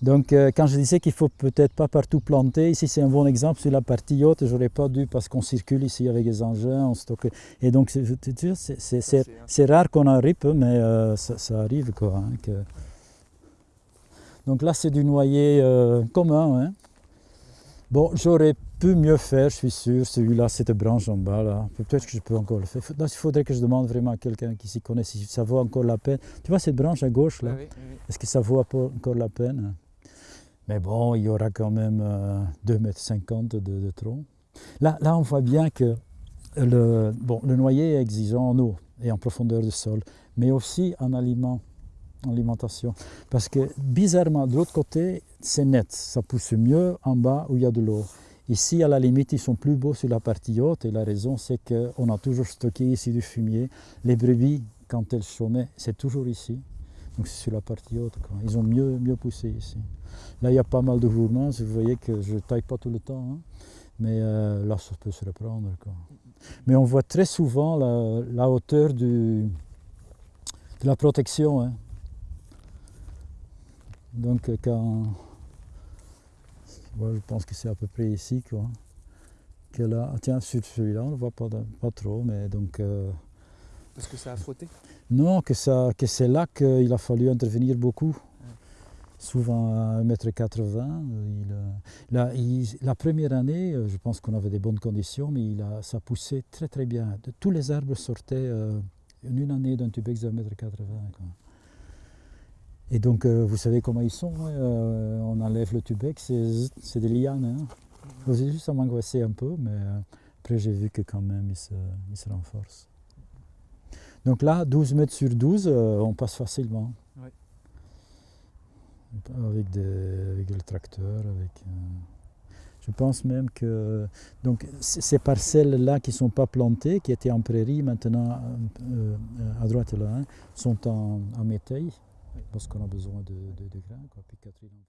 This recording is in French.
Donc euh, quand je disais qu'il faut peut-être pas partout planter, ici c'est un bon exemple sur la partie haute, j'aurais pas dû parce qu'on circule ici avec les engins, on stocke. Et donc c'est- je rare qu'on en ripe, mais euh, ça, ça arrive quoi. hein, que- Donc là c'est du noyer euh, commun. hein. Bon, j'aurais pu mieux faire, je suis sûr. Celui-là, cette branche en bas là, peut-être que je peux encore le faire. Faut- Il faudrait que je demande vraiment à quelqu'un qui s'y connaît si ça vaut encore la peine. Tu vois cette branche à gauche là? Oui, oui, oui. est-ce que ça vaut encore la peine? Mais bon, il y aura quand même euh, 2,50 m de, de tronc. Là, là, on voit bien que le, bon, le noyer est exigeant en eau et en profondeur de sol, mais aussi en aliment, en alimentation. Parce que bizarrement, de l'autre côté, c'est net. Ça pousse mieux en bas où il y a de l'eau. Ici, à la limite, ils sont plus beaux sur la partie haute et la raison, c'est qu'on a toujours stocké ici du fumier. Les brebis, quand elles chômaient, c'est toujours ici. Donc c'est sur la partie haute. Ils ont mieux, mieux poussé ici. Là, il y a pas mal de mouvements. Vous voyez que je ne taille pas tout le temps. hein. Mais euh, là, ça peut se reprendre. Mais on voit très souvent la, hauteur du, de la protection. hein. Donc quand... je pense que c'est à peu près ici. Quoi. Que là, ah, tiens, sur celui-là, on ne le voit pas, pas trop. Mais donc... euh, Parce que ça a frotté? non, que, ça, que c'est là qu'il a fallu intervenir beaucoup. Souvent à 1m80. euh, il, euh, là, il- la première année, euh, je pense qu'on avait des bonnes conditions, mais il a, ça poussait très très bien. De- tous les arbres sortaient euh, en une année d'un tubex de 1m80. quoi. Et donc, euh, vous savez comment ils sont. hein, euh, on enlève le tubex, c'est des lianes. Hein. Au début, ça m'angoissait un peu, mais euh, après, j'ai vu que quand même, ils se, ils se renforcent. Donc là, 12 mètres sur 12, euh, on passe facilement. Avec, des- avec le tracteur, avec... je pense même que donc, ces parcelles-là qui ne sont pas plantées, qui étaient en prairie, maintenant euh, à droite là, hein, sont en, en métail, parce qu'on a besoin de, de, de grains. Quoi. Puis Catherine